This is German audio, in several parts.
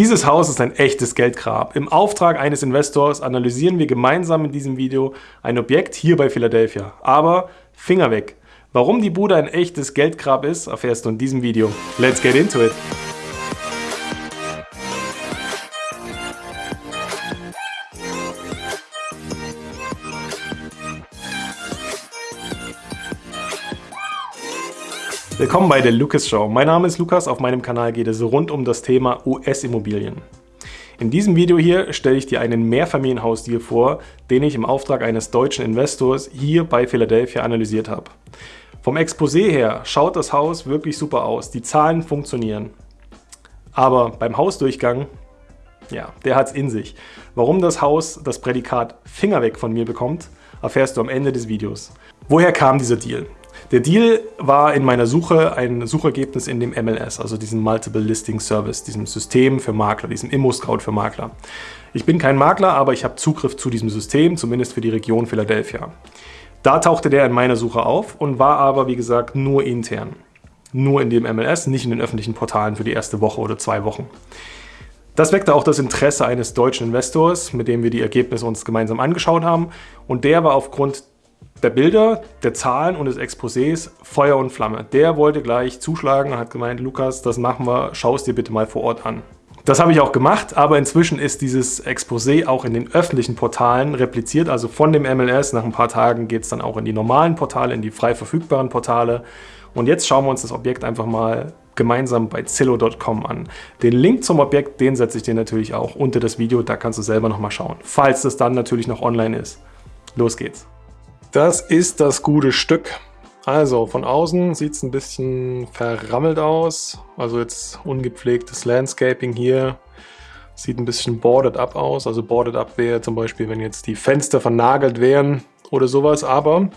Dieses Haus ist ein echtes Geldgrab. Im Auftrag eines Investors analysieren wir gemeinsam in diesem Video ein Objekt hier bei Philadelphia. Aber Finger weg! Warum die Bude ein echtes Geldgrab ist, erfährst du in diesem Video. Let's get into it! Willkommen bei der Lucas Show. Mein Name ist Lukas, auf meinem Kanal geht es rund um das Thema US-Immobilien. In diesem Video hier stelle ich dir einen Mehrfamilienhausdeal vor, den ich im Auftrag eines deutschen Investors hier bei Philadelphia analysiert habe. Vom Exposé her schaut das Haus wirklich super aus, die Zahlen funktionieren. Aber beim Hausdurchgang, ja, der hat es in sich. Warum das Haus das Prädikat Finger weg von mir bekommt, erfährst du am Ende des Videos. Woher kam dieser Deal? Der Deal war in meiner Suche ein Suchergebnis in dem MLS, also diesem Multiple Listing Service, diesem System für Makler, diesem Immo-Scout für Makler. Ich bin kein Makler, aber ich habe Zugriff zu diesem System, zumindest für die Region Philadelphia. Da tauchte der in meiner Suche auf und war aber, wie gesagt, nur intern. Nur in dem MLS, nicht in den öffentlichen Portalen für die erste Woche oder zwei Wochen. Das weckte auch das Interesse eines deutschen Investors, mit dem wir die Ergebnisse uns gemeinsam angeschaut haben. Und der war aufgrund der Bilder, der Zahlen und des Exposés Feuer und Flamme. Der wollte gleich zuschlagen und hat gemeint, Lukas, das machen wir, schau es dir bitte mal vor Ort an. Das habe ich auch gemacht, aber inzwischen ist dieses Exposé auch in den öffentlichen Portalen repliziert, also von dem MLS. Nach ein paar Tagen geht es dann auch in die normalen Portale, in die frei verfügbaren Portale. Und jetzt schauen wir uns das Objekt einfach mal gemeinsam bei Zillow.com an. Den Link zum Objekt, den setze ich dir natürlich auch unter das Video, da kannst du selber nochmal schauen, falls das dann natürlich noch online ist. Los geht's! Das ist das gute Stück. Also von außen sieht es ein bisschen verrammelt aus. Also jetzt ungepflegtes Landscaping hier. Sieht ein bisschen boarded up aus. Also boarded up wäre zum Beispiel, wenn jetzt die Fenster vernagelt wären oder sowas. Aber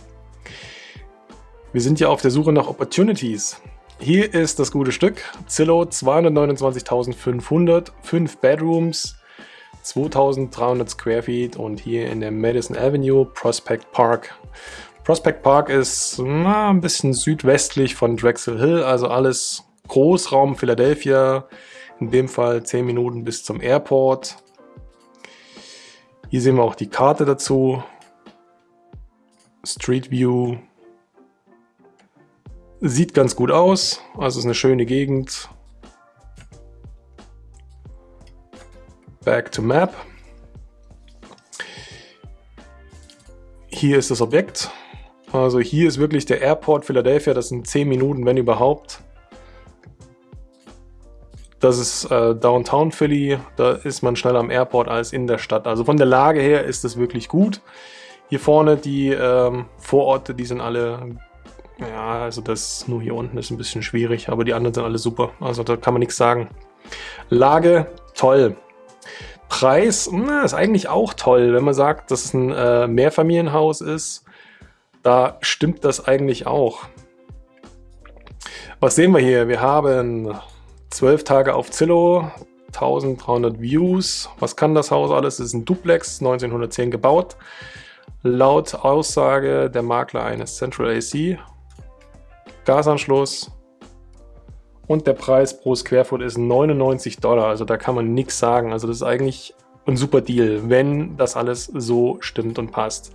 wir sind ja auf der Suche nach Opportunities. Hier ist das gute Stück. Zillow 229.500, 5 Bedrooms, 2300 Square Feet und hier in der Madison Avenue Prospect Park. Prospect Park ist na, ein bisschen südwestlich von Drexel Hill, also alles Großraum Philadelphia. In dem Fall 10 Minuten bis zum Airport. Hier sehen wir auch die Karte dazu. Street View. Sieht ganz gut aus, also ist eine schöne Gegend. Back to Map. Hier ist das Objekt. Also hier ist wirklich der Airport Philadelphia. Das sind 10 Minuten, wenn überhaupt. Das ist äh, Downtown Philly. Da ist man schneller am Airport als in der Stadt. Also von der Lage her ist es wirklich gut. Hier vorne die ähm, Vororte, die sind alle... Ja, also das nur hier unten ist ein bisschen schwierig, aber die anderen sind alle super. Also da kann man nichts sagen. Lage toll. Preis na, ist eigentlich auch toll, wenn man sagt, dass es ein äh, Mehrfamilienhaus ist. Da stimmt das eigentlich auch. Was sehen wir hier? Wir haben 12 Tage auf Zillow, 1300 Views. Was kann das Haus alles? Es ist ein Duplex, 1910 gebaut. Laut Aussage der Makler eines Central AC. Gasanschluss, und der Preis pro Squarefoot ist 99 Dollar. Also da kann man nichts sagen. Also das ist eigentlich ein super Deal, wenn das alles so stimmt und passt.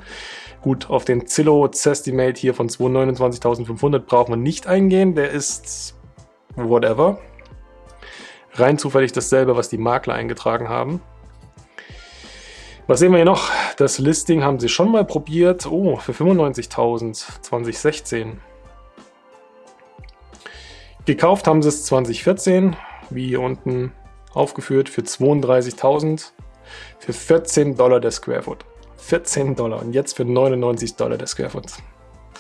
Gut, auf den Zillow Zestimate hier von 229.500 braucht man nicht eingehen. Der ist whatever. Rein zufällig dasselbe, was die Makler eingetragen haben. Was sehen wir hier noch? Das Listing haben sie schon mal probiert. Oh, für 95.000 2016. Gekauft haben sie es 2014, wie hier unten aufgeführt, für 32.000 für 14 Dollar der Square Foot. 14 Dollar und jetzt für 99 Dollar der Square Foot.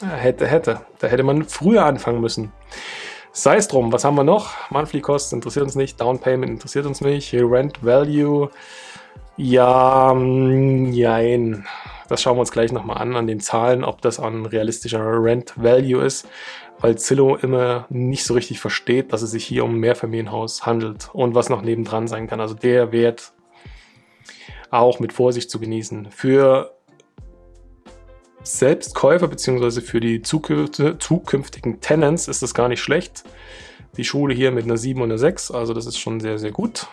Ja, hätte, hätte. Da hätte man früher anfangen müssen. Sei es drum, was haben wir noch? Monthly Cost interessiert uns nicht, Down Payment interessiert uns nicht, Rent Value, ja, mm, jein. Das schauen wir uns gleich nochmal an, an den Zahlen, ob das ein realistischer Rent Value ist weil Zillow immer nicht so richtig versteht, dass es sich hier um ein Mehrfamilienhaus handelt und was noch nebendran sein kann. Also der Wert auch mit Vorsicht zu genießen. Für Selbstkäufer bzw. für die zukünftigen Tenants ist das gar nicht schlecht. Die Schule hier mit einer 7 und einer 6, also das ist schon sehr, sehr gut.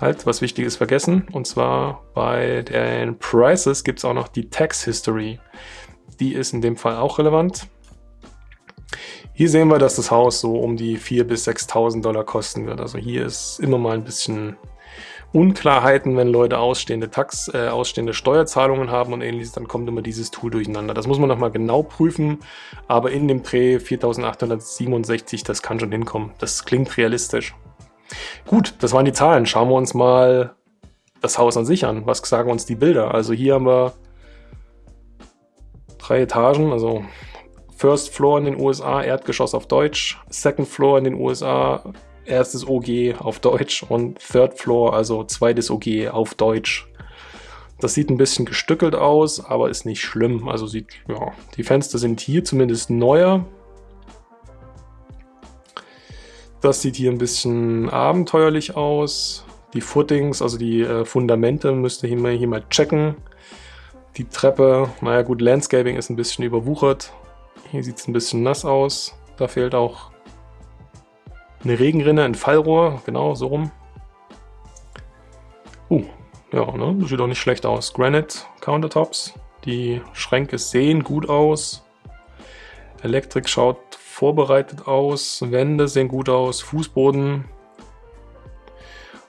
halt, was wichtig ist, vergessen. Und zwar bei den Prices gibt es auch noch die Tax History. Die ist in dem Fall auch relevant. Hier sehen wir, dass das Haus so um die 4.000 bis 6.000 Dollar kosten wird. Also hier ist immer mal ein bisschen Unklarheiten, wenn Leute ausstehende Tax, äh, ausstehende Steuerzahlungen haben und ähnliches, dann kommt immer dieses Tool durcheinander. Das muss man nochmal genau prüfen, aber in dem Dreh 4867, das kann schon hinkommen. Das klingt realistisch. Gut, das waren die Zahlen. Schauen wir uns mal das Haus an sich an. Was sagen uns die Bilder? Also hier haben wir drei Etagen, also First Floor in den USA, Erdgeschoss auf Deutsch, Second Floor in den USA, erstes OG auf Deutsch und Third Floor, also zweites OG auf Deutsch. Das sieht ein bisschen gestückelt aus, aber ist nicht schlimm. Also sieht, ja, die Fenster sind hier zumindest neuer. Das sieht hier ein bisschen abenteuerlich aus. Die Footings, also die äh, Fundamente, müsst ihr hier mal checken. Die Treppe, naja gut, Landscaping ist ein bisschen überwuchert. Hier sieht es ein bisschen nass aus. Da fehlt auch eine Regenrinne, ein Fallrohr, genau, so rum. Uh, ja, ne, das sieht auch nicht schlecht aus. Granite Countertops. Die Schränke sehen gut aus. Elektrik schaut vorbereitet aus. Wände sehen gut aus. Fußboden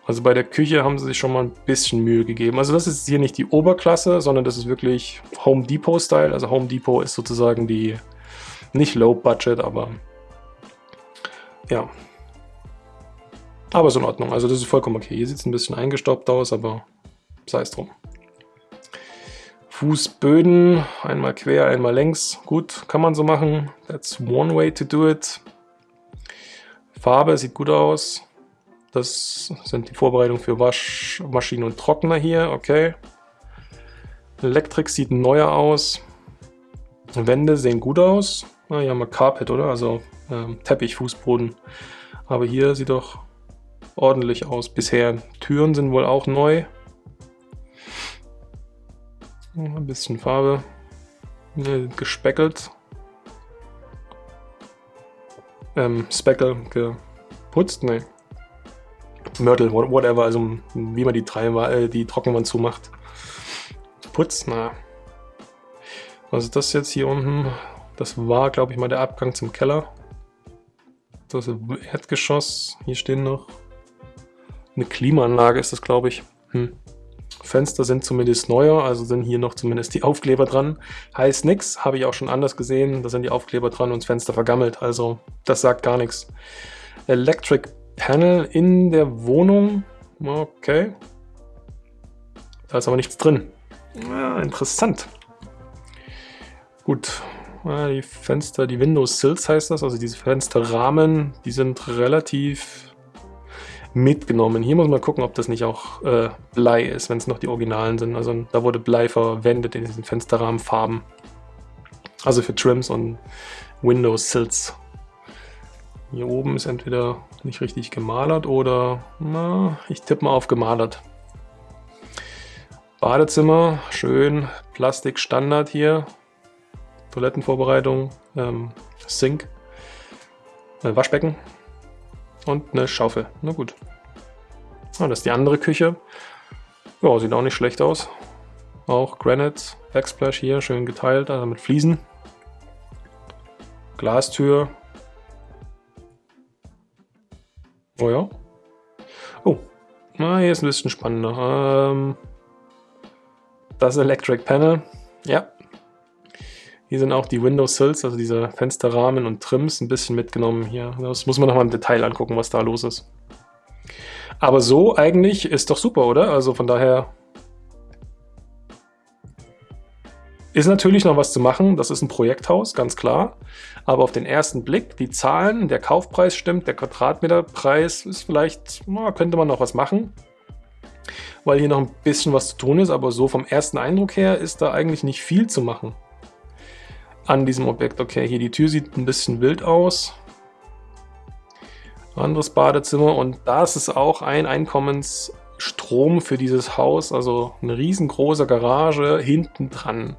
also bei der Küche haben sie sich schon mal ein bisschen Mühe gegeben. Also das ist hier nicht die Oberklasse, sondern das ist wirklich Home Depot-Style. Also Home Depot ist sozusagen die, nicht Low Budget, aber ja. Aber ist in Ordnung. Also das ist vollkommen okay. Hier sieht es ein bisschen eingestaubt aus, aber sei es drum. Fußböden, einmal quer, einmal längs. Gut, kann man so machen. That's one way to do it. Farbe sieht gut aus. Das sind die Vorbereitungen für Waschmaschinen und Trockner hier, okay. Elektrik sieht neuer aus. Wände sehen gut aus. Na, hier haben wir Carpet, oder? Also ähm, Teppichfußboden. Aber hier sieht doch ordentlich aus bisher. Türen sind wohl auch neu. Ein bisschen Farbe. Gespeckelt. Ähm, Speckle geputzt? Nee. Mörtel, whatever, also wie man die, drei, äh, die Trockenwand zumacht. Putz, na. Also das jetzt hier unten, das war, glaube ich, mal der Abgang zum Keller. Das Erdgeschoss. Hier stehen noch eine Klimaanlage ist das, glaube ich. Hm. Fenster sind zumindest neuer, also sind hier noch zumindest die Aufkleber dran. Heißt nichts, habe ich auch schon anders gesehen. Da sind die Aufkleber dran und das Fenster vergammelt, also das sagt gar nichts. Electric Panel in der Wohnung. Okay. Da ist aber nichts drin. Ja, interessant. Gut. Die Fenster, die Windows Sills heißt das, also diese Fensterrahmen, die sind relativ mitgenommen. Hier muss man gucken, ob das nicht auch äh, Blei ist, wenn es noch die Originalen sind. Also da wurde Blei verwendet in diesen Fensterrahmenfarben. Also für Trims und Windows Sills. Hier oben ist entweder nicht richtig gemalert oder, na, ich tippe mal auf gemalert. Badezimmer, schön Plastik Standard hier. Toilettenvorbereitung, ähm, Sink, äh, Waschbecken und eine Schaufel. Na gut. Ah, das ist die andere Küche. Ja, sieht auch nicht schlecht aus. Auch Granite, Backsplash hier, schön geteilt, also mit Fliesen. Glastür, Oh ja. Oh, na, hier ist ein bisschen spannender. Ähm, das Electric Panel. Ja. Hier sind auch die Window Sills, also diese Fensterrahmen und Trims, ein bisschen mitgenommen hier. Das muss man nochmal im Detail angucken, was da los ist. Aber so eigentlich ist doch super, oder? Also von daher Ist natürlich noch was zu machen, das ist ein Projekthaus, ganz klar. Aber auf den ersten Blick, die Zahlen, der Kaufpreis stimmt, der Quadratmeterpreis ist vielleicht, na, könnte man noch was machen. Weil hier noch ein bisschen was zu tun ist, aber so vom ersten Eindruck her ist da eigentlich nicht viel zu machen. An diesem Objekt. Okay, hier die Tür sieht ein bisschen wild aus. Anderes Badezimmer und das ist auch ein Einkommens- Strom für dieses Haus, also eine riesengroße Garage hinten dran.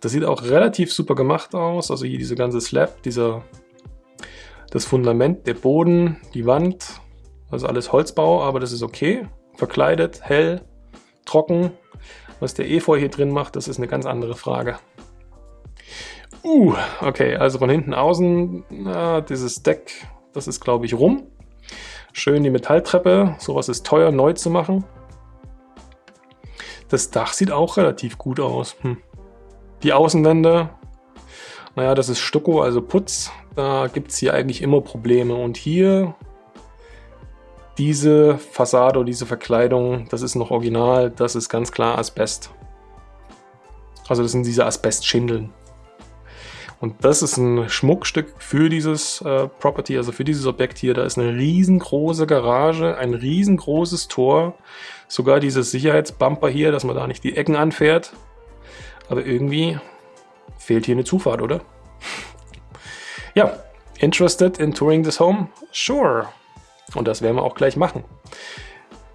Das sieht auch relativ super gemacht aus, also hier diese ganze Slab, dieser, das Fundament, der Boden, die Wand, also alles Holzbau, aber das ist okay. verkleidet, hell, trocken. Was der Efeu hier drin macht, das ist eine ganz andere Frage. Uh, okay, also von hinten außen, na, dieses Deck, das ist glaube ich rum. Schön die Metalltreppe, sowas ist teuer neu zu machen. Das Dach sieht auch relativ gut aus. Hm. Die Außenwände, naja, das ist Stucko, also Putz. Da gibt es hier eigentlich immer Probleme. Und hier diese Fassade oder diese Verkleidung, das ist noch original, das ist ganz klar Asbest. Also das sind diese Asbestschindeln. Und das ist ein Schmuckstück für dieses äh, Property, also für dieses Objekt hier. Da ist eine riesengroße Garage, ein riesengroßes Tor. Sogar dieses Sicherheitsbumper hier, dass man da nicht die Ecken anfährt. Aber irgendwie fehlt hier eine Zufahrt, oder? ja, interested in touring this home? Sure. Und das werden wir auch gleich machen.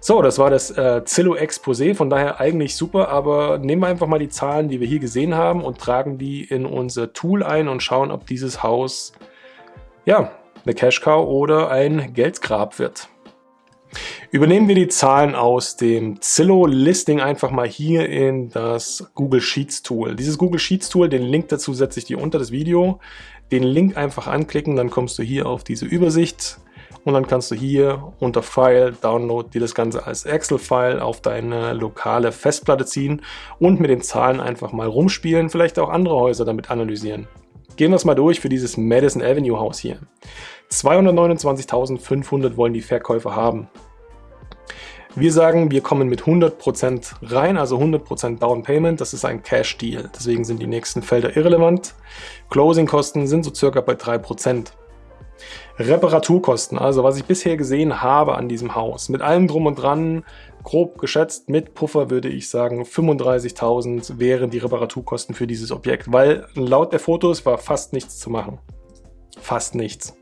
So, das war das äh, Zillow Exposé, von daher eigentlich super, aber nehmen wir einfach mal die Zahlen, die wir hier gesehen haben und tragen die in unser Tool ein und schauen, ob dieses Haus ja, eine Cash Cow oder ein Geldgrab wird. Übernehmen wir die Zahlen aus dem Zillow Listing einfach mal hier in das Google Sheets Tool. Dieses Google Sheets Tool, den Link dazu setze ich dir unter das Video. Den Link einfach anklicken, dann kommst du hier auf diese Übersicht und dann kannst du hier unter File, Download dir das Ganze als Excel-File auf deine lokale Festplatte ziehen und mit den Zahlen einfach mal rumspielen, vielleicht auch andere Häuser damit analysieren. Gehen wir es mal durch für dieses Madison Avenue Haus hier. 229.500 wollen die Verkäufer haben. Wir sagen, wir kommen mit 100% rein, also 100% Down Payment. Das ist ein Cash Deal. Deswegen sind die nächsten Felder irrelevant. Closing-Kosten sind so circa bei 3%. Reparaturkosten, also was ich bisher gesehen habe an diesem Haus, mit allem drum und dran, grob geschätzt mit Puffer würde ich sagen 35.000 wären die Reparaturkosten für dieses Objekt, weil laut der Fotos war fast nichts zu machen. Fast nichts.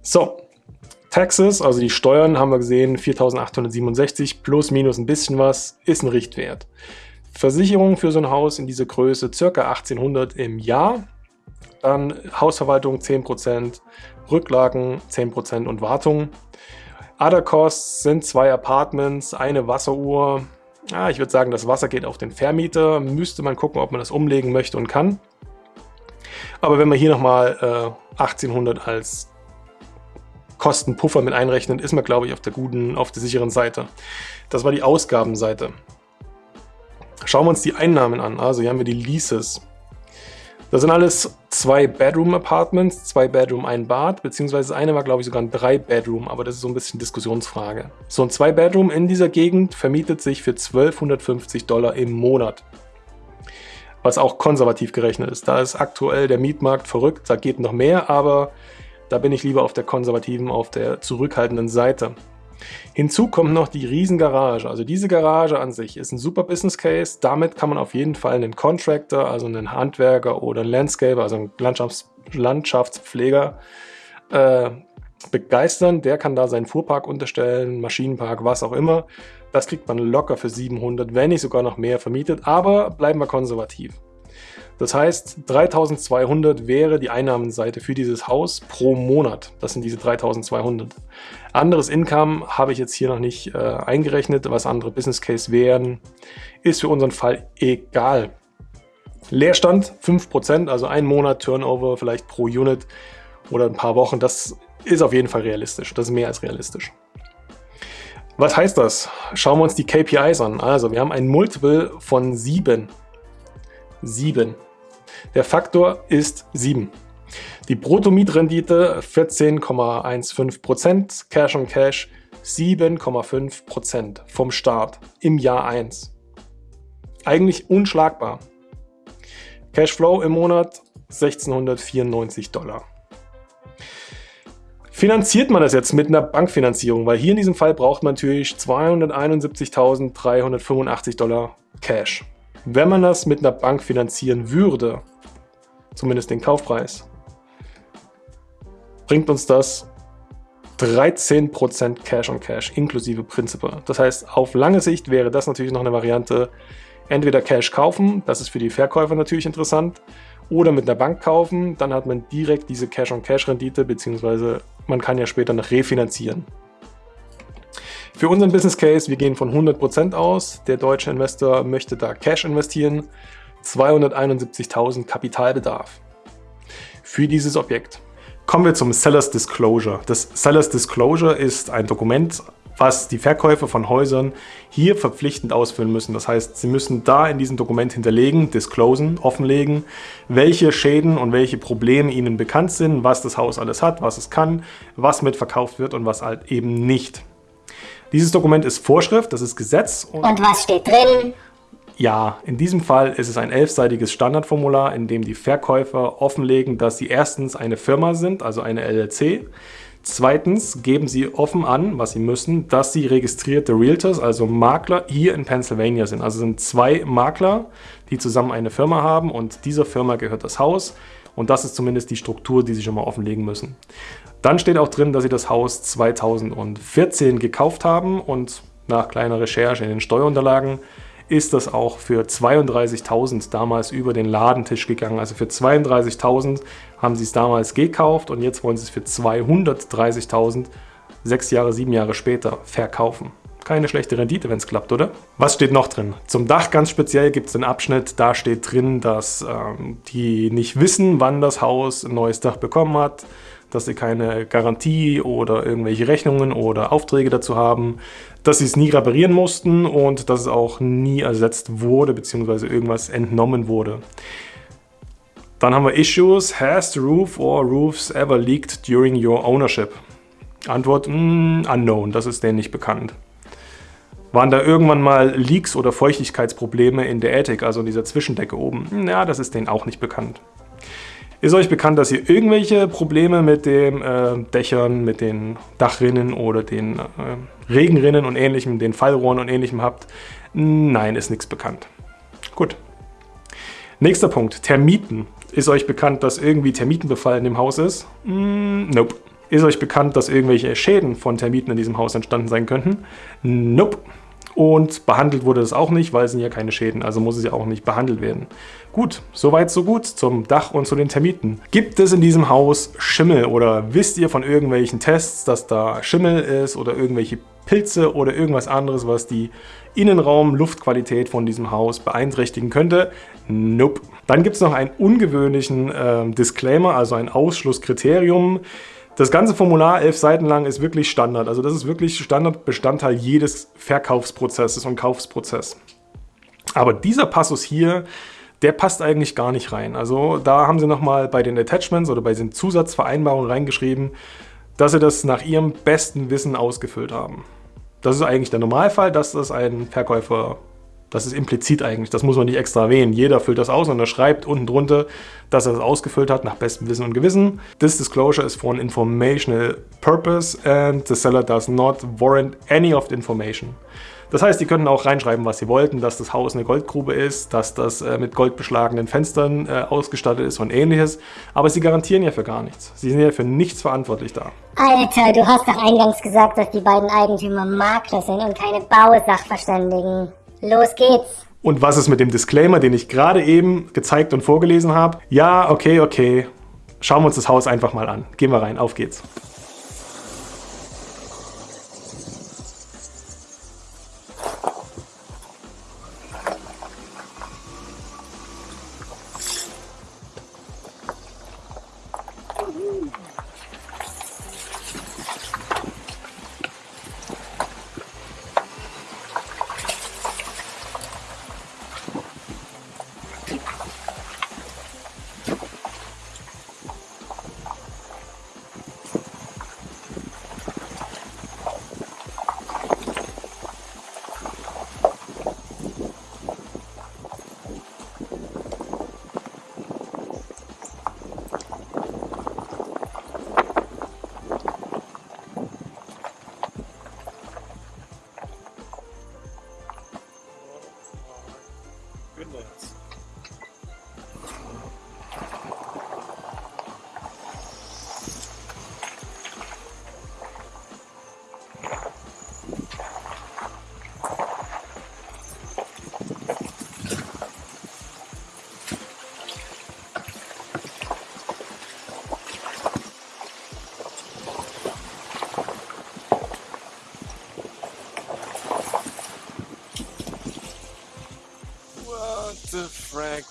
So, Taxes, also die Steuern haben wir gesehen, 4.867 plus minus ein bisschen was, ist ein Richtwert. Versicherung für so ein Haus in dieser Größe circa 1800 im Jahr. Dann Hausverwaltung 10%, Rücklagen 10% und Wartung. Other Costs sind zwei Apartments, eine Wasseruhr. Ja, ich würde sagen, das Wasser geht auf den Vermieter. Müsste man gucken, ob man das umlegen möchte und kann. Aber wenn man hier nochmal äh, 1800 als Kostenpuffer mit einrechnet, ist man, glaube ich, auf der guten, auf der sicheren Seite. Das war die Ausgabenseite. Schauen wir uns die Einnahmen an. Also hier haben wir die Leases. Das sind alles zwei Bedroom-Apartments, zwei Bedroom, ein Bad, beziehungsweise eine war, glaube ich, sogar ein Drei-Bedroom, aber das ist so ein bisschen Diskussionsfrage. So ein Zwei-Bedroom in dieser Gegend vermietet sich für 1250 Dollar im Monat. Was auch konservativ gerechnet ist. Da ist aktuell der Mietmarkt verrückt, da geht noch mehr, aber da bin ich lieber auf der konservativen, auf der zurückhaltenden Seite. Hinzu kommt noch die Riesengarage. Also diese Garage an sich ist ein super Business Case. Damit kann man auf jeden Fall einen Contractor, also einen Handwerker oder einen Landscaper, also einen Landschafts Landschaftspfleger äh, begeistern. Der kann da seinen Fuhrpark unterstellen, Maschinenpark, was auch immer. Das kriegt man locker für 700, wenn nicht sogar noch mehr vermietet. Aber bleiben wir konservativ. Das heißt, 3200 wäre die Einnahmenseite für dieses Haus pro Monat. Das sind diese 3200. Anderes Income habe ich jetzt hier noch nicht äh, eingerechnet, was andere Business Case wären, ist für unseren Fall egal. Leerstand 5%, also ein Monat Turnover vielleicht pro Unit oder ein paar Wochen, das ist auf jeden Fall realistisch. Das ist mehr als realistisch. Was heißt das? Schauen wir uns die KPIs an. Also wir haben ein Multiple von 7. 7. Der Faktor ist 7. Die Bruttomietrendite 14,15%, Cash on Cash 7,5% vom Start im Jahr 1. Eigentlich unschlagbar. Cashflow im Monat 1694 Dollar. Finanziert man das jetzt mit einer Bankfinanzierung? Weil hier in diesem Fall braucht man natürlich 271.385 Dollar Cash. Wenn man das mit einer Bank finanzieren würde, zumindest den Kaufpreis, bringt uns das 13% Cash on Cash inklusive Principal. Das heißt, auf lange Sicht wäre das natürlich noch eine Variante, entweder Cash kaufen, das ist für die Verkäufer natürlich interessant, oder mit einer Bank kaufen, dann hat man direkt diese Cash on Cash Rendite, beziehungsweise man kann ja später noch refinanzieren. Für unseren Business Case, wir gehen von 100% aus. Der deutsche Investor möchte da Cash investieren. 271.000 Kapitalbedarf für dieses Objekt. Kommen wir zum Seller's Disclosure. Das Seller's Disclosure ist ein Dokument, was die Verkäufer von Häusern hier verpflichtend ausfüllen müssen. Das heißt, sie müssen da in diesem Dokument hinterlegen, disclosen, offenlegen, welche Schäden und welche Probleme ihnen bekannt sind, was das Haus alles hat, was es kann, was mitverkauft wird und was halt eben nicht. Dieses Dokument ist Vorschrift, das ist Gesetz. Und, und was steht drin? Ja, in diesem Fall ist es ein elfseitiges Standardformular, in dem die Verkäufer offenlegen, dass sie erstens eine Firma sind, also eine LLC, Zweitens geben sie offen an, was sie müssen, dass sie registrierte Realtors, also Makler, hier in Pennsylvania sind. Also sind zwei Makler, die zusammen eine Firma haben und dieser Firma gehört das Haus. Und das ist zumindest die Struktur, die sie schon mal offenlegen müssen. Dann steht auch drin, dass sie das Haus 2014 gekauft haben und nach kleiner Recherche in den Steuerunterlagen ist das auch für 32.000 damals über den Ladentisch gegangen. Also für 32.000 haben sie es damals gekauft und jetzt wollen sie es für 230.000 sechs Jahre, sieben Jahre später verkaufen. Keine schlechte Rendite, wenn es klappt, oder? Was steht noch drin? Zum Dach ganz speziell gibt es einen Abschnitt, da steht drin, dass ähm, die nicht wissen, wann das Haus ein neues Dach bekommen hat dass sie keine Garantie oder irgendwelche Rechnungen oder Aufträge dazu haben, dass sie es nie reparieren mussten und dass es auch nie ersetzt wurde bzw. irgendwas entnommen wurde. Dann haben wir Issues. Has the roof or roofs ever leaked during your ownership? Antwort, mm, unknown, das ist denen nicht bekannt. Waren da irgendwann mal Leaks oder Feuchtigkeitsprobleme in der Attic, also in dieser Zwischendecke oben? Ja, das ist denen auch nicht bekannt. Ist euch bekannt, dass ihr irgendwelche Probleme mit den äh, Dächern, mit den Dachrinnen oder den äh, Regenrinnen und ähnlichem, den Fallrohren und ähnlichem habt? Nein, ist nichts bekannt. Gut. Nächster Punkt, Termiten. Ist euch bekannt, dass irgendwie Termitenbefall in dem Haus ist? Mm, nope. Ist euch bekannt, dass irgendwelche Schäden von Termiten in diesem Haus entstanden sein könnten? Nope. Und behandelt wurde es auch nicht, weil es sind ja keine Schäden, also muss es ja auch nicht behandelt werden. Gut, soweit so gut zum Dach und zu den Termiten. Gibt es in diesem Haus Schimmel oder wisst ihr von irgendwelchen Tests, dass da Schimmel ist oder irgendwelche Pilze oder irgendwas anderes, was die Innenraum-Luftqualität von diesem Haus beeinträchtigen könnte? Nope. Dann gibt es noch einen ungewöhnlichen äh, Disclaimer, also ein Ausschlusskriterium. Das ganze Formular, elf Seiten lang, ist wirklich Standard. Also das ist wirklich Standardbestandteil jedes Verkaufsprozesses und Kaufsprozess. Aber dieser Passus hier, der passt eigentlich gar nicht rein. Also da haben sie nochmal bei den Attachments oder bei den Zusatzvereinbarungen reingeschrieben, dass sie das nach ihrem besten Wissen ausgefüllt haben. Das ist eigentlich der Normalfall, dass das ein Verkäufer das ist implizit eigentlich, das muss man nicht extra erwähnen. Jeder füllt das aus und er schreibt unten drunter, dass er das ausgefüllt hat nach bestem Wissen und Gewissen. This disclosure is for an informational purpose and the seller does not warrant any of the information. Das heißt, die können auch reinschreiben, was sie wollten, dass das Haus eine Goldgrube ist, dass das äh, mit goldbeschlagenen Fenstern äh, ausgestattet ist und ähnliches. Aber sie garantieren ja für gar nichts. Sie sind ja für nichts verantwortlich da. Alter, du hast doch eingangs gesagt, dass die beiden Eigentümer Makler sind und keine Bausachverständigen. Los geht's! Und was ist mit dem Disclaimer, den ich gerade eben gezeigt und vorgelesen habe? Ja, okay, okay. Schauen wir uns das Haus einfach mal an. Gehen wir rein, auf geht's.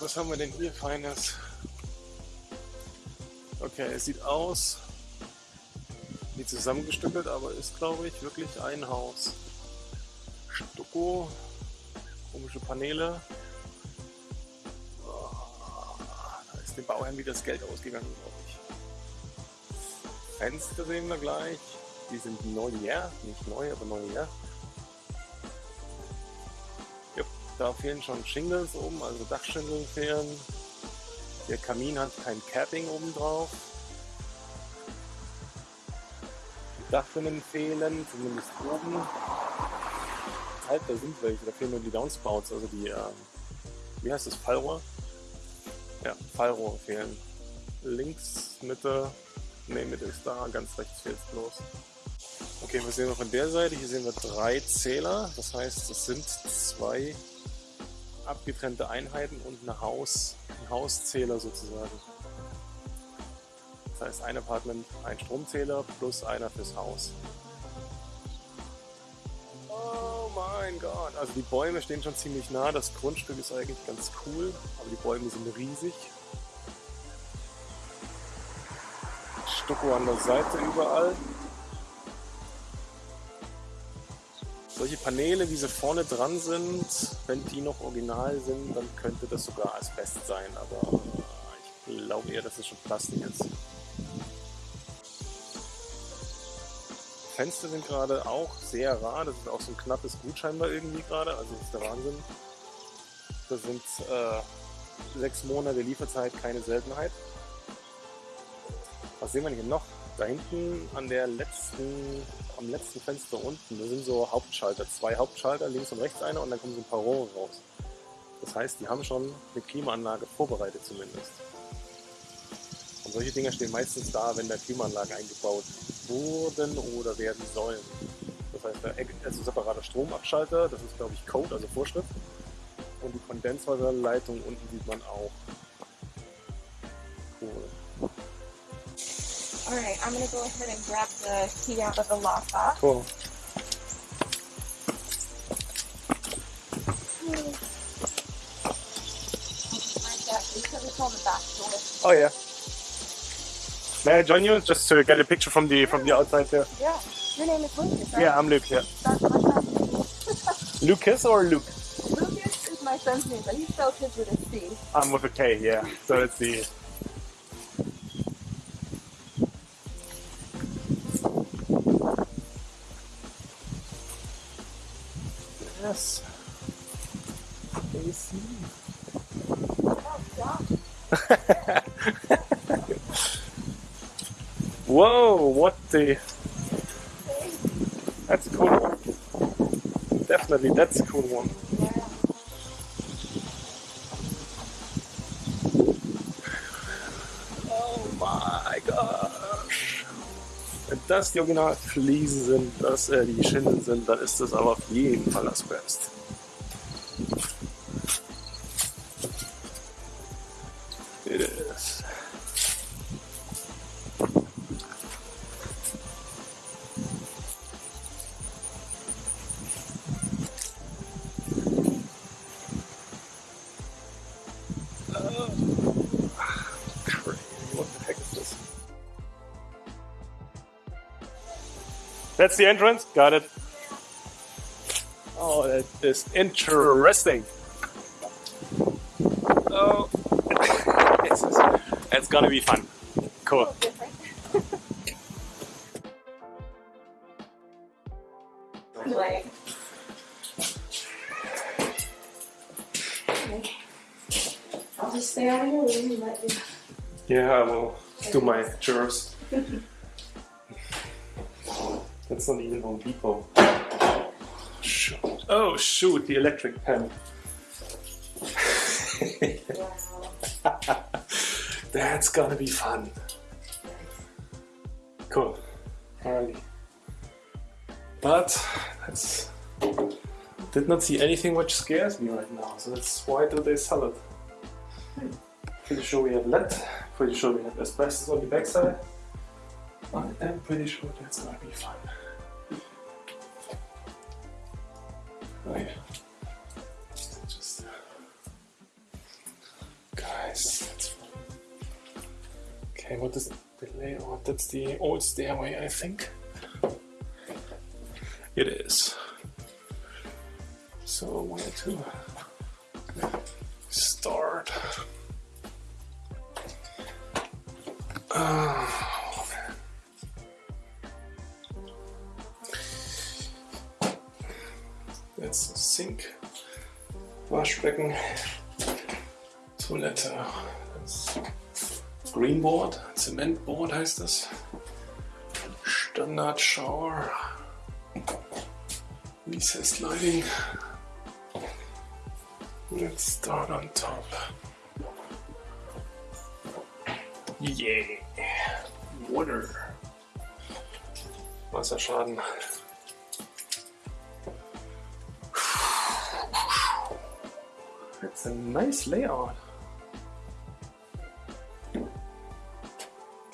Was haben wir denn hier Feines? Okay, es sieht aus wie zusammengestückelt, aber ist glaube ich wirklich ein Haus. Stucco, komische Paneele. Oh, da ist dem Bauherrn wieder das Geld ausgegangen, glaube ich. Fenster sehen wir gleich. Die sind neu, ja, nicht neu, aber neu, ja. Da fehlen schon Shingles oben, also Dachschindeln fehlen. Der Kamin hat kein Capping oben drauf. Die Dachrinnen fehlen, zumindest oben. Halt, da sind welche, da fehlen nur die Downspouts, also die, äh, wie heißt das, Fallrohr? Ja, Fallrohr fehlen. Links, Mitte, ne, Mitte ist da, ganz rechts fehlt es bloß. Okay, was sehen wir von der Seite? Hier sehen wir drei Zähler, das heißt, es sind zwei abgetrennte Einheiten und eine Haus, ein Hauszähler sozusagen. Das heißt ein Apartment, ein Stromzähler plus einer fürs Haus. Oh mein Gott, also die Bäume stehen schon ziemlich nah, das Grundstück ist eigentlich ganz cool, aber die Bäume sind riesig. Stucko an der Seite überall. Solche Paneele, wie sie vorne dran sind, wenn die noch original sind, dann könnte das sogar Asbest sein, aber ich glaube eher, dass es schon Plastik ist. Fenster sind gerade auch sehr rar, das ist auch so ein knappes Gut scheinbar irgendwie gerade, also das ist der Wahnsinn. Das sind äh, sechs Monate Lieferzeit, keine Seltenheit. Was sehen wir hier noch? Da hinten an der letzten, am letzten Fenster unten, da sind so Hauptschalter, zwei Hauptschalter, links und rechts einer und dann kommen so ein paar Rohre raus. Das heißt, die haben schon eine Klimaanlage vorbereitet zumindest. Und solche Dinger stehen meistens da, wenn da Klimaanlagen eingebaut wurden oder werden sollen. Das heißt, da ist ein separater Stromabschalter, das ist glaube ich Code, also Vorschrift. Und die Kondenswasserleitung unten sieht man auch. Alright, I'm gonna go ahead and grab the key out of the lockbox. Cool. Oh yeah. May I join you just to get a picture from the from the outside there? Yeah. Your name is Lucas, right? Yeah, I'm Luke. Yeah. That's my son's name. Lucas or Luke? Lucas is my son's name, but he spells his with a C. I'm with a K. Yeah. So it's the Whoa, what the? That's a cool one. Definitely, that's a cool one. Oh my gosh. Wenn das die Originalfliesen sind, dass äh, die Schindeln sind, dann ist das aber auf jeden Fall das Best. That's the entrance. Got it. Oh, that is interesting. Oh, it's, it's gonna be fun. Cool. Like, I'll just stay out of your room and let you. Yeah, I will do my chores. That's not even Home Depot. Shoot. Oh, shoot, the electric pen. That's gonna be fun. Cool. Alrighty. But that's did not see anything which scares me right now, so that's why do they sell it? Pretty sure we have lead, pretty sure we have asbestos on the backside. I'm pretty sure that's gonna be fun. The old stairway, I think. It is. So where to start? Uh, oh, man. Uh, that's sink, Waschbecken, Toilette. Das Greenboard, Zementboard heißt das. Standard Shower. Recessed lighting. Let's start on top. Yeah. Water. Wasserschaden. It's a nice layout.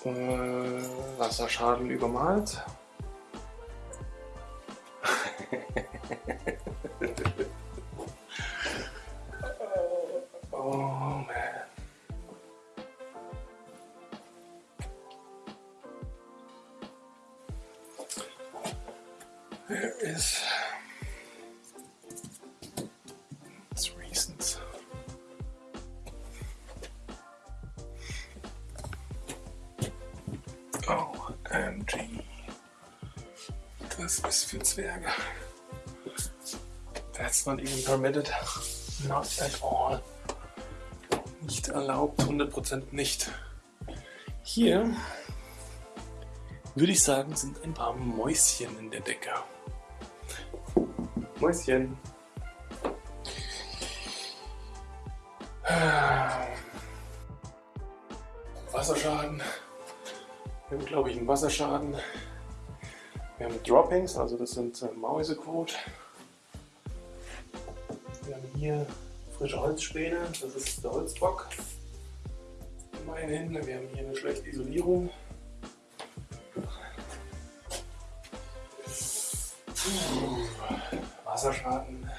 Äh, Wasserschaden übermalt. Permitted. Not at all. Nicht erlaubt, 100% nicht. Hier würde ich sagen, sind ein paar Mäuschen in der Decke. Mäuschen. Wasserschaden. Wir haben, glaube ich, einen Wasserschaden. Wir haben Droppings, also das sind äh, haben hier frische Holzspäne, das ist der Holzbock. Immerhin, wir haben hier eine schlechte Isolierung. Wasserschaden.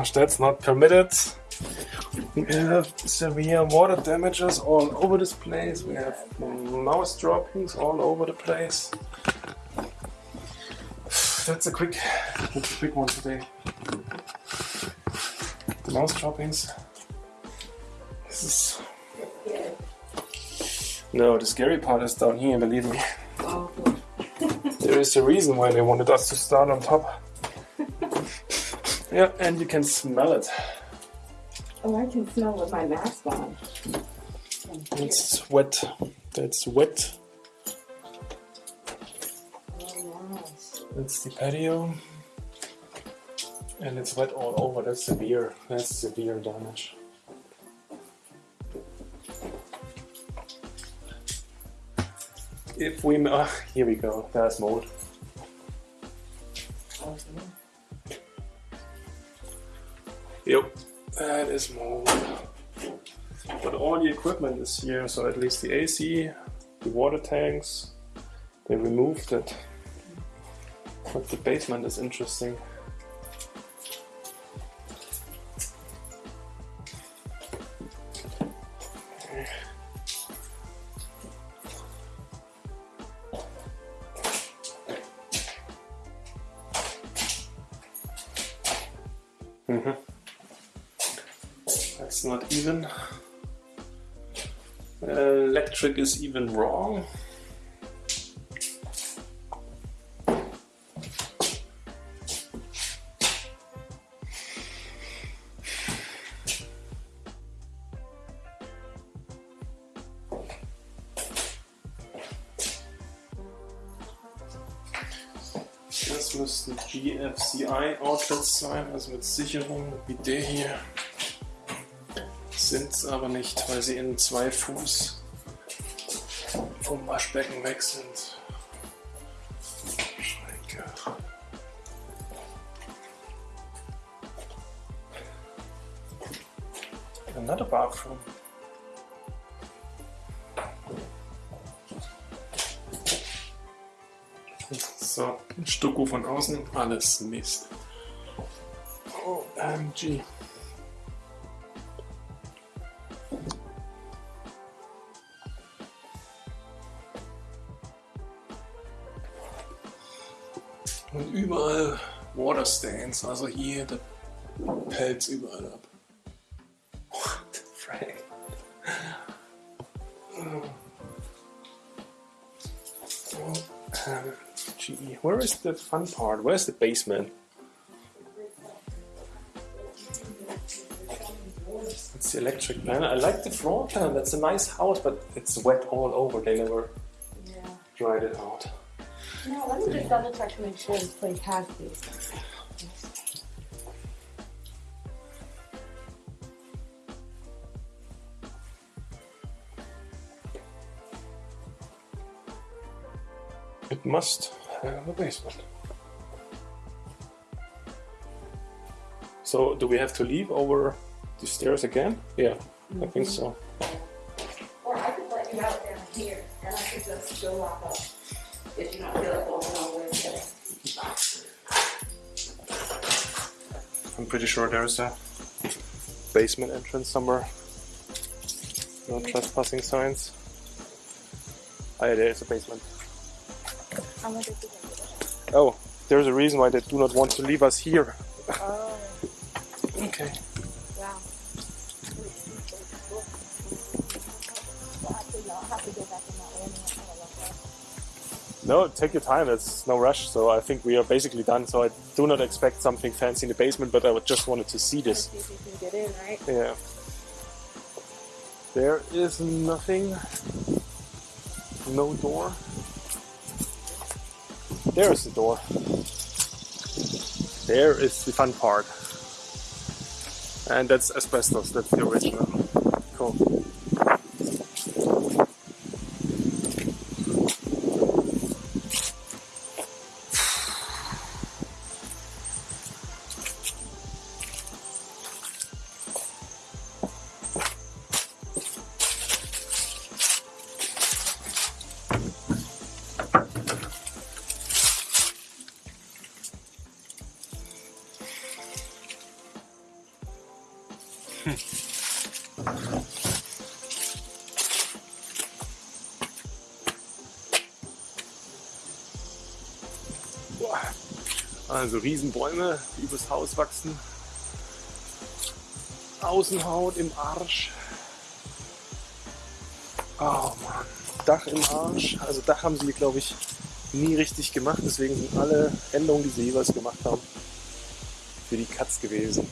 Gosh, that's not permitted. We have severe water damages all over this place. We have mouse droppings all over the place. That's a quick, that's a quick one today. The mouse droppings. This is no. The scary part is down here. Believe me. There is a reason why they wanted us to start on top. Yeah, and you can smell it. Oh, I can smell with my mask on. It's wet. That's wet. Oh, nice. That's the patio. And it's wet all over. That's severe. That's severe damage. If we, uh, here we go. There's mold. Yep, that is mold. But all the equipment is here, so at least the AC, the water tanks, they removed it. But the basement is interesting. Electric is even wrong. Das müssten GFCI-Outlets sein, also mit Sicherung wie der hier. Sind es aber nicht, weil sie in zwei Fuß vom Waschbecken weg sind. Schränke. Another bathroom. So, ein Stucko von außen, alles Mist. OMG. Oh, Waterstains, also hier der Pelz überall ab. What the frick? Um, gee, where is the fun part? Where's the basement? It's the electric pan. I like the floor plan. That's a nice house, but it's wet all over. They never Yeah. dried it out. No, let me just double check to make sure this place has these. It must have a basement. So, do we have to leave over the stairs again? Yeah, I think so. Or I could let you out down here, and I could just go up. Uh, if you don't feel I'm pretty sure there's a basement entrance somewhere. No trespassing signs. Ah, yeah, there is a basement. I'm gonna do that. Oh, there's a reason why they do not want to leave us here. Oh, Okay. No, take your time. It's no rush. So I think we are basically done. So I do not expect something fancy in the basement, but I just wanted to see this. If you can get in, right? Yeah. There is nothing. No door. There is the door. There is the fun part. And that's asbestos, that's the original. Cool. Also Riesenbäume, die übers Haus wachsen. Außenhaut im Arsch. Oh Mann. Dach im Arsch. Also Dach haben sie, glaube ich, nie richtig gemacht. Deswegen sind alle Änderungen, die sie jeweils gemacht haben, für die Katz gewesen.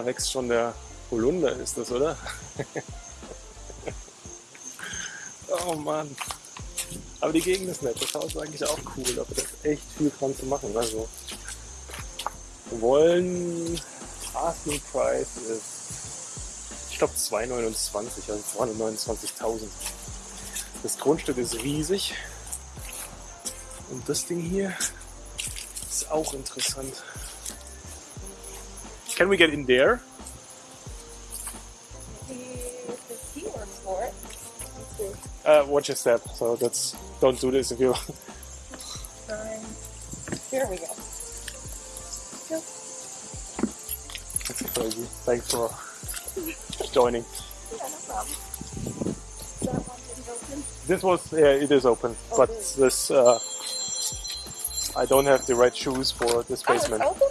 Da wächst schon der Holunder, ist das, oder? oh Mann. Aber die Gegend ist nett. Das Haus ist eigentlich auch cool, da ist echt viel dran zu machen. Also, wollen Asking Price ist, ich glaube 2,29, also 229.000. Das Grundstück ist riesig. Und das Ding hier ist auch interessant. Can we get in there? The, the keyword for it. Let's see. Uh, watch your step. So that's don't do this if you. Here we go. Yep. That's crazy. Thanks for joining. Yeah, no problem. That one didn't open. This was yeah, it is open, but this uh, I don't have the right shoes for this Oh, basement. Oh.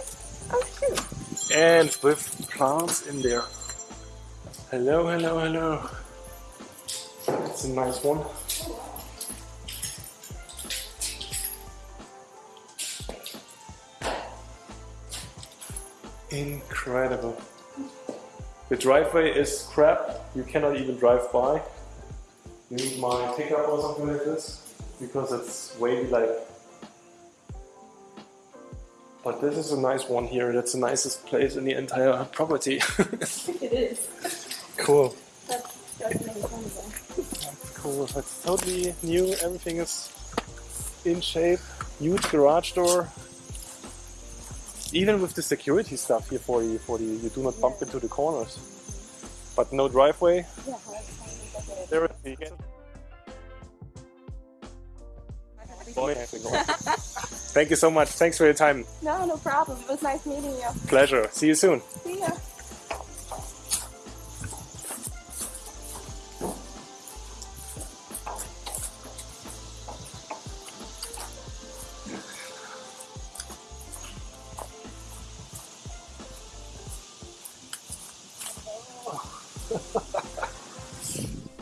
And with plants in there. Hello, hello, hello. It's a nice one. Incredible. The driveway is crap. You cannot even drive by. You need my pickup or something like this because it's wavy like. But this is a nice one here. That's the nicest place in the entire property. It is. Cool. That's, that's. Cool. It's totally new. Everything is in shape. Huge garage door. Even with the security stuff here for you, for the you do not bump into the corners. But no driveway. Yeah, There is the Boy, Thank you so much. Thanks for your time. No, no problem. It was nice meeting you. Pleasure. See you soon. See ya.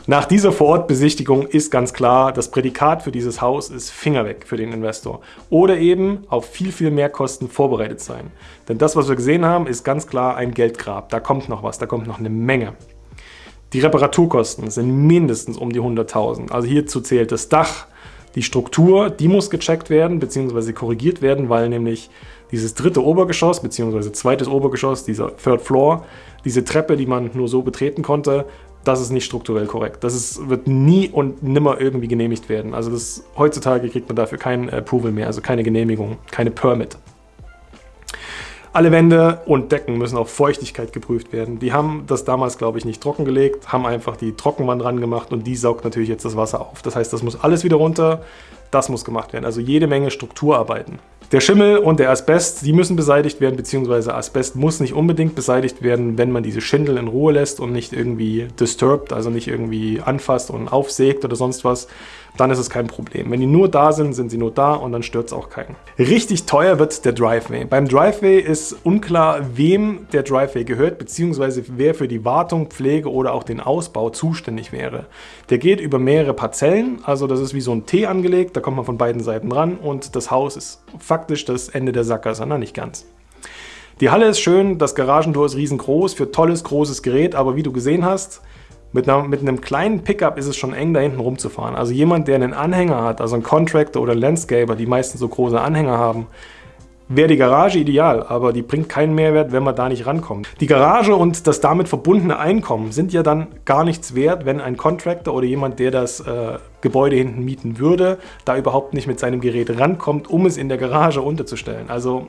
Nach dieser Vorortbesichtigung ist ganz klar, das Prädikat für dieses Haus ist Finger weg für den Investor. Oder eben auf viel, viel mehr Kosten vorbereitet sein. Denn das, was wir gesehen haben, ist ganz klar ein Geldgrab. Da kommt noch was, da kommt noch eine Menge. Die Reparaturkosten sind mindestens um die 100.000. Also hierzu zählt das Dach, die Struktur, die muss gecheckt werden bzw. korrigiert werden, weil nämlich dieses dritte Obergeschoss bzw. zweites Obergeschoss, dieser Third Floor, diese Treppe, die man nur so betreten konnte, das ist nicht strukturell korrekt. Das ist, wird nie und nimmer irgendwie genehmigt werden. Also das, heutzutage kriegt man dafür kein Approval mehr, also keine Genehmigung, keine Permit. Alle Wände und Decken müssen auf Feuchtigkeit geprüft werden. Die haben das damals, glaube ich, nicht trockengelegt, haben einfach die Trockenwand ran gemacht und die saugt natürlich jetzt das Wasser auf. Das heißt, das muss alles wieder runter, das muss gemacht werden. Also jede Menge Strukturarbeiten. Der Schimmel und der Asbest, die müssen beseitigt werden, beziehungsweise Asbest muss nicht unbedingt beseitigt werden, wenn man diese Schindel in Ruhe lässt und nicht irgendwie disturbed, also nicht irgendwie anfasst und aufsägt oder sonst was, dann ist es kein Problem. Wenn die nur da sind, sind sie nur da und dann stört es auch keinen. Richtig teuer wird der Driveway. Beim Driveway ist unklar, wem der Driveway gehört, beziehungsweise wer für die Wartung, Pflege oder auch den Ausbau zuständig wäre. Der geht über mehrere Parzellen, also das ist wie so ein T angelegt, da kommt man von beiden Seiten ran und das Haus ist faktisch das Ende der Sackgasse, na nicht ganz. Die Halle ist schön, das Garagentor ist riesengroß für tolles, großes Gerät, aber wie du gesehen hast, mit, einer, mit einem kleinen Pickup ist es schon eng, da hinten rumzufahren. Also jemand, der einen Anhänger hat, also ein Contractor oder Landscaper, die meistens so große Anhänger haben, wäre die Garage ideal, aber die bringt keinen Mehrwert, wenn man da nicht rankommt. Die Garage und das damit verbundene Einkommen sind ja dann gar nichts wert, wenn ein Contractor oder jemand, der das äh, Gebäude hinten mieten würde, da überhaupt nicht mit seinem Gerät rankommt, um es in der Garage unterzustellen. Also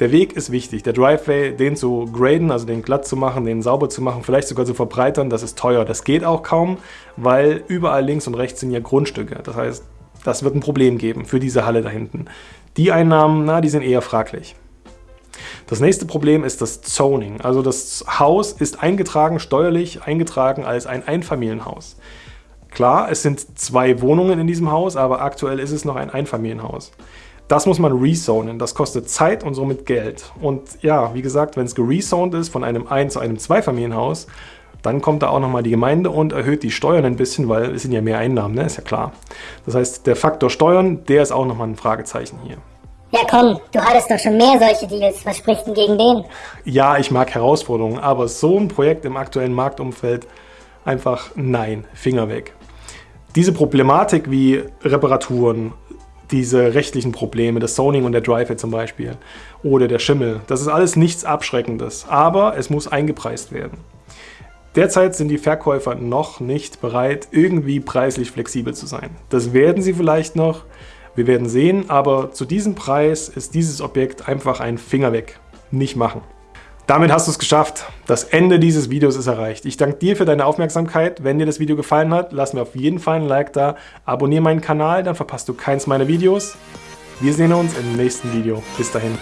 der Weg ist wichtig. Der Driveway, den zu graden, also den glatt zu machen, den sauber zu machen, vielleicht sogar zu verbreitern, das ist teuer. Das geht auch kaum, weil überall links und rechts sind ja Grundstücke. Das heißt, das wird ein Problem geben für diese Halle da hinten. Die Einnahmen, na, die sind eher fraglich. Das nächste Problem ist das Zoning. Also das Haus ist eingetragen, steuerlich eingetragen als ein Einfamilienhaus. Klar, es sind zwei Wohnungen in diesem Haus, aber aktuell ist es noch ein Einfamilienhaus. Das muss man rezonen. Das kostet Zeit und somit Geld. Und ja, wie gesagt, wenn es gerezoned ist von einem Ein- zu einem Zweifamilienhaus, dann kommt da auch nochmal die Gemeinde und erhöht die Steuern ein bisschen, weil es sind ja mehr Einnahmen, ne? ist ja klar. Das heißt, der Faktor Steuern, der ist auch nochmal ein Fragezeichen hier. Ja komm, du hattest doch schon mehr solche Deals. Was spricht denn gegen den? Ja, ich mag Herausforderungen, aber so ein Projekt im aktuellen Marktumfeld, einfach nein, Finger weg. Diese Problematik wie Reparaturen, diese rechtlichen Probleme, das Zoning und der Driveway zum Beispiel oder der Schimmel, das ist alles nichts Abschreckendes, aber es muss eingepreist werden. Derzeit sind die Verkäufer noch nicht bereit, irgendwie preislich flexibel zu sein. Das werden sie vielleicht noch, wir werden sehen, aber zu diesem Preis ist dieses Objekt einfach ein Finger weg. Nicht machen. Damit hast du es geschafft. Das Ende dieses Videos ist erreicht. Ich danke dir für deine Aufmerksamkeit. Wenn dir das Video gefallen hat, lass mir auf jeden Fall ein Like da. Abonniere meinen Kanal, dann verpasst du keins meiner Videos. Wir sehen uns im nächsten Video. Bis dahin.